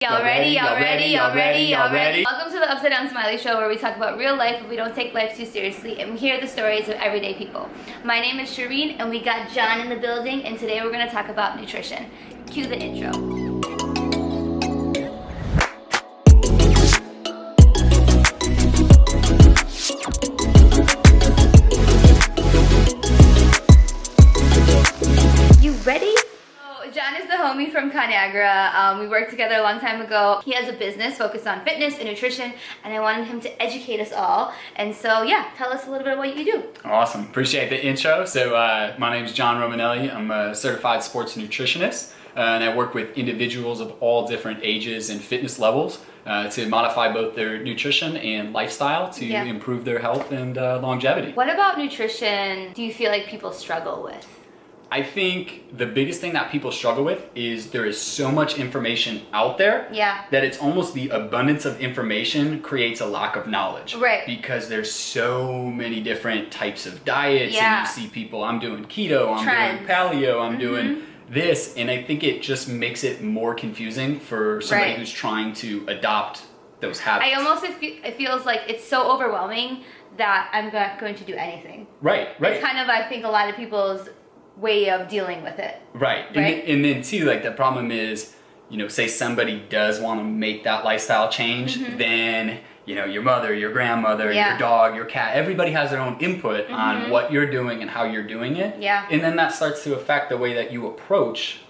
Y'all ready? Y'all ready? Y'all ready? Y'all ready? Welcome to the Upside Down Smiley Show where we talk about real life but we don't take life too seriously and we hear the stories of everyday people. My name is Shireen and we got John in the building and today we're going to talk about nutrition. Cue the intro. Um, we worked together a long time ago. He has a business focused on fitness and nutrition, and I wanted him to educate us all. And so, yeah, tell us a little bit of what you do. Awesome. Appreciate the intro. So uh, my name is John Romanelli. I'm a certified sports nutritionist, uh, and I work with individuals of all different ages and fitness levels uh, to modify both their nutrition and lifestyle to Yeah. improve their health and uh, longevity. What about nutrition do you feel like people struggle with? I think the biggest thing that people struggle with is there is so much information out there Yeah. that it's almost the abundance of information creates a lack of knowledge. Right. Because there's so many different types of diets Yeah. and you see people, I'm doing keto, I'm Trends. doing paleo, I'm Mhm. doing this. And I think it just makes it more confusing for somebody Right. who's trying to adopt those habits. I almost, it it feels like it's so overwhelming that I'm not going to do anything. Right, right. It's kind of, I think, a lot of people's way of dealing with it. Right. And, Right? then- and then too, like the problem is, you know, say somebody does want to make that lifestyle change, then you know your mother, your grandmother, Mm-hmm. Yeah. your dog, your cat, everybody has their own input Mhm. on what you're doing and how you're doing it. Yeah. And then that starts to affect the way that you approach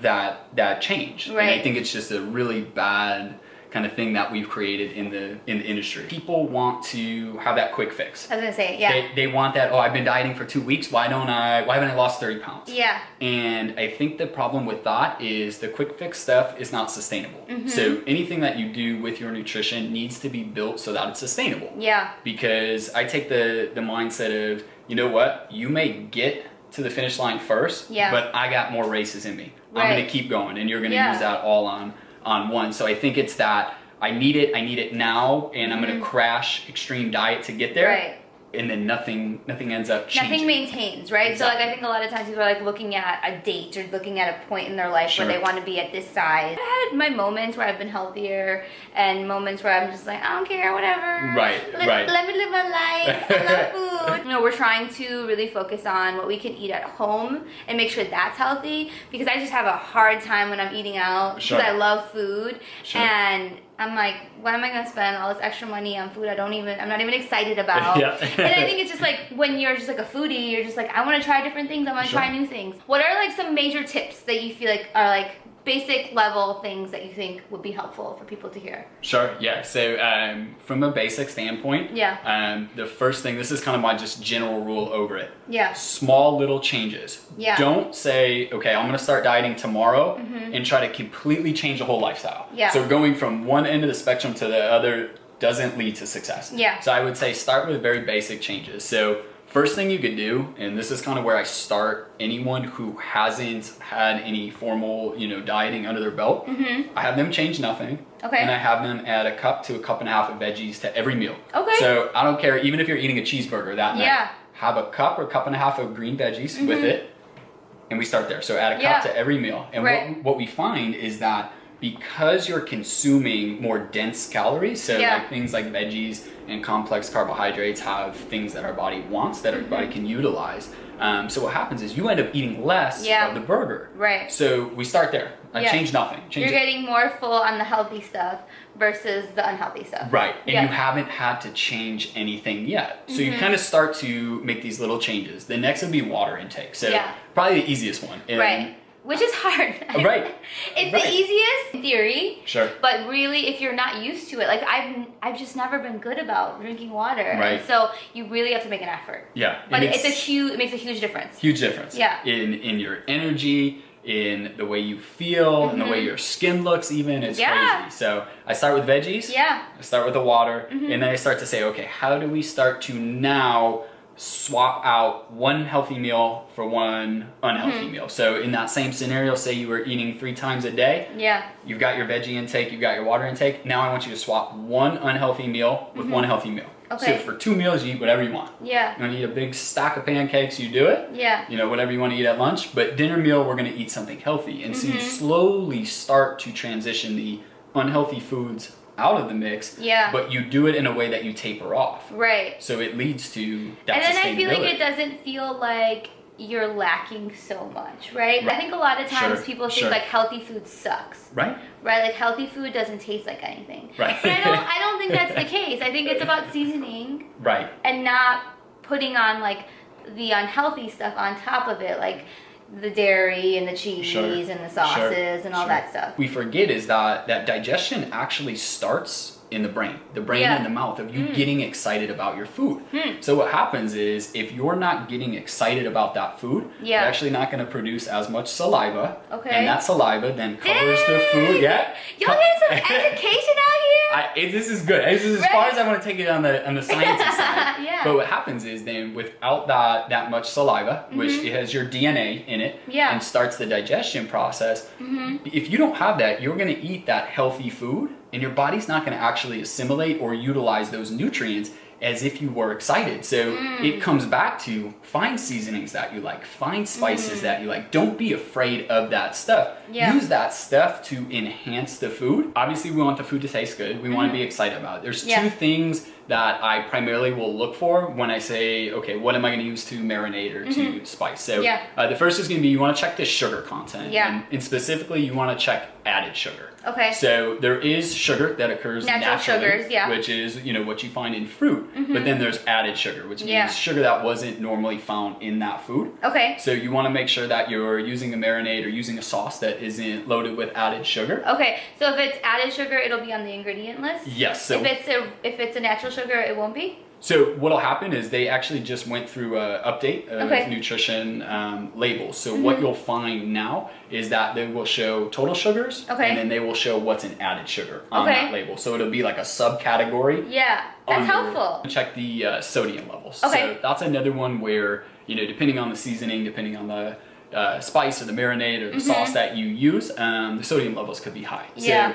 that that change. Right. And I think it's just a really bad kind of thing that we've created in the in the industry. People want to have that quick fix. I was gonna say, yeah. They, they want that, oh, I've been dieting for two weeks. Why don't I, why haven't I lost 30 pounds? yeah. And I think the problem with that is the quick fix stuff is not sustainable. Mm-hmm. So anything that you do with your nutrition needs to be built so that it's sustainable. Yeah. Because I take the the mindset of, you know what, you may get to the finish line first, Yeah. but I got more races in me. I'm gonna keep going and you're gonna Yeah. use that all on on one. So I think it's that I need it, I need it now, and I'm gonna crash extreme diet to get there. Mm-hmm. Right. And then nothing nothing ends up changing. Nothing maintains, right? So like I think a lot of times people are like looking at a date or looking at a point in their life Sure. where they want to be at this size. I had my moments where I've been healthier and moments where I'm just like, I don't care, whatever. Right, Let, right. let me live my life. I love food. You know, we're trying to really focus on what we can eat at home and make sure that's healthy because I just have a hard time when I'm eating out Sure. because I love food Sure. and I'm like, why am I gonna spend all this extra money on food I don't even I'm not even excited about? Yeah. and I think it's just like when you're just like a foodie, you're just like, I want to try different things. I want to Sure. try new things. What are like some major tips that you feel like are like basic level things that you think would be helpful for people to hear? Sure, yeah. So um, from a basic standpoint, Yeah. um, the first thing, this is kind of my just general rule over it. Yeah. Small little changes. Yeah. Don't say, okay, I'm gonna start dieting tomorrow and try to completely change the whole lifestyle. Yeah. So going from one end of the spectrum to the other doesn't lead to success. Yeah. So I would say start with very basic changes. So first thing you could do, and this is kind of where I start anyone who hasn't had any formal, you know, dieting under their belt, I have them change nothing. Mm-hmm. Okay. And I have them add a cup to a cup and a half of veggies to every meal. Okay. So I don't care, even if you're eating a cheeseburger that night, Yeah. have a cup or a cup and a half of green veggies with it, and we start there. So add a cup Yeah. to every meal. And Right. what, what we find is that because you're consuming more dense calories, so Yeah. like things like veggies and complex carbohydrates have things that our body wants that our body Mm-hmm. can utilize. Um, so what happens is you end up eating less Yeah. of the burger. Right. So we start there. I Yeah. change nothing. Change You're it. getting more full on the healthy stuff versus the unhealthy stuff. Right, and Yeah. you haven't had to change anything yet. So Mm-hmm. you kind of start to make these little changes. The next would be water intake. So probably the easiest one. And- Right. Which is hard. Right. it's Right. the easiest in theory. Sure. But really, if you're not used to it, like I've, I've just never been good about drinking water, Right. and so you really have to make an effort. Yeah. But and it's, a huge, it makes a huge difference. huge difference. Yeah. In in your energy, in the way you feel, in the way your skin looks. Even it's Mm-hmm. Yeah. crazy. So I start with veggies. Yeah. Mm-hmm. I start with the water, and then I start to say, okay, how do we start to now swap out one healthy meal for one unhealthy Mm-hmm. meal? So in that same scenario, say you were eating three times a day. Yeah. You've got your veggie intake, you've got your water intake. Now I want you to swap one unhealthy meal with one healthy meal. Okay. So for two meals, you eat whatever you want. Yeah. You want to eat a big stack of pancakes, you do it. Yeah. You know, whatever you want to eat at lunch. But dinner meal, we're going to eat something healthy. And so you Mm-hmm. slowly start to transition the unhealthy foods out of the mix. Yeah. But you do it in a way that you taper off. Right. So it leads to that and then I feel like it doesn't feel like you're lacking so much, right? I think a lot of times Sure, people think sure. like healthy food sucks, Right? right? Like healthy food doesn't taste like anything. Right. But I don't I don't think that's the case. I think it's about seasoning Right. and not putting on like the unhealthy stuff on top of it, like the dairy and the cheese Sure, and the sauces sure, and all sure. that stuff. We forget is that that digestion actually starts in the brain, the brain Yeah. and the mouth of Mm. you getting excited about your food. Hmm. So what happens is if you're not getting excited about that food, Yeah. you're actually not going to produce as much saliva. Okay. And that saliva then covers the food. Yeah. Y'all getting some education out here? I, it, this is good. This is as far as I want to take it on the on the science side. Yeah. But what happens is then without that that much saliva, which Mm-hmm. it has your DNA in it, Yeah. and starts the digestion process. If you don't have that, you're going to eat that healthy food, and your body's not going to actually assimilate or utilize those nutrients as if you were excited. So Mm. it comes back to find seasonings that you like, find spices that you like. Don't be afraid of that stuff. Yeah. Use that stuff to enhance the food. Obviously, we want the food to taste good. We want to be excited about it. There's. Yeah. two things that I primarily will look for when I say, okay, what am I going to use to marinate or to spice? So Mm-hmm. Yeah. uh, the first is going to be you want to check the sugar content. Yeah. And, and specifically, you want to check added sugar. Okay. So there is sugar that occurs Natural naturally, sugars, yeah. which is you know what you find in fruit. But then there's added sugar, which means Yeah. sugar that wasn't normally found in that food. Okay. So you want to make sure that you're using a marinade or using a sauce that isn't loaded with added sugar. Okay. So if it's added sugar, it'll be on the ingredient list. Yes. So if it's a if it's a natural sugar, it won't be. So what'll happen is they actually just went through a update of Okay. Mm-hmm. nutrition um, labels. So what you'll find now is that they will show total sugars, Okay. and then they will show what's an added sugar on Okay. that label. So it'll be like a subcategory. Yeah. That's helpful. Check the uh, sodium levels. Okay. So that's another one where you know, depending on the seasoning, depending on the uh, spice or the marinade or the sauce that you use, um, the sodium levels could be high. Mm-hmm. Yeah.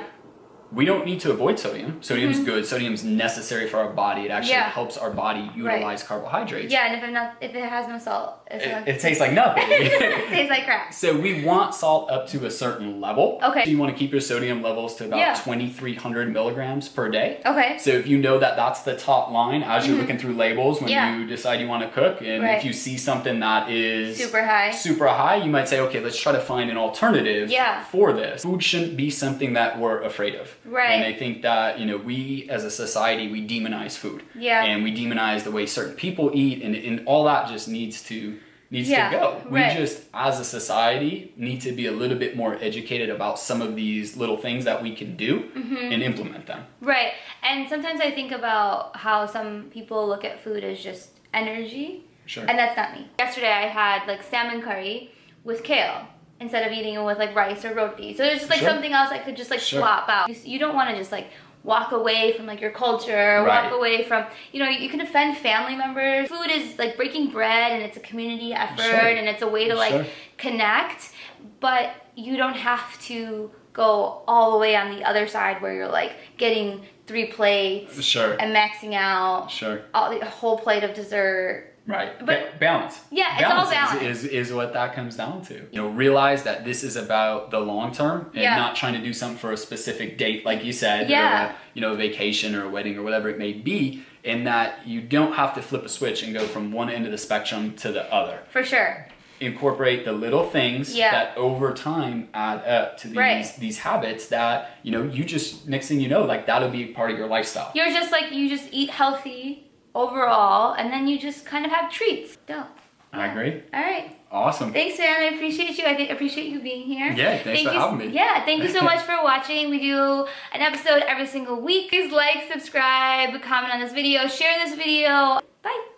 We don't need to avoid sodium. Sodium's mm-hmm. good. Sodium's necessary for our body. It actually. Yeah. helps our body utilize carbohydrates. Yeah, and if it not if it has no salt, it's It, it tastes like nothing. it tastes like crap. so we want salt up to a certain level. Okay. So you want to keep your sodium levels to about Yeah. 2,300 milligrams per day. Okay. So if you know that that's the top line as you're mm-hmm. looking through labels when. Yeah. you decide you want to cook, and Right. if you see something that is Super high. super high, you might say, okay, let's try to find an alternative Yeah. for this. Food shouldn't be something that we're afraid of. Right. And I think that, you know, we as a society, we demonize food. Yeah. And we demonize the way certain people eat, and, and all that just needs to needs Yeah, to go. right. We just, as a society, need to be a little bit more educated about some of these little things that we can do Mm-hmm. and implement them. Right. And sometimes I think about how some people look at food as just energy. Sure. And that's not me. Yesterday I had like salmon curry with kale instead of eating it with like rice or roti. So there's just like Sure. something else I could just like Sure. swap out. You, you don't want to just like walk away from like your culture, Right. walk away from, you know, you can offend family members. Food is like breaking bread and it's a community effort Sure. and it's a way to like connect, but you don't have to go all the way on the other side where you're like getting three plates Sure. and maxing out Sure. all the a whole plate of dessert. Right. But- Ba- balance. Yeah, it's all is- balance. Is, is, what that comes down to. You know, realize that this is about the long term and Yeah. not trying to do something for a specific date, like you said, Yeah. or a, you know, a vacation or a wedding or whatever it may be, and that you don't have to flip a switch and go from one end of the spectrum to the other. For sure. Incorporate the little things Yeah. that over time add up to these Right. these habits that, you know, you just next thing you know, like that'll be part of your lifestyle. You're just like you just eat healthy overall and then you just kind of have treats. Dope. I agree. All right. Awesome. Thanks, man. I appreciate you. I appreciate you being here. Yeah, thanks Thank for you, having me. Yeah, thank you so much for watching. We do an episode every single week. Please like, subscribe, comment on this video, share this video. Bye.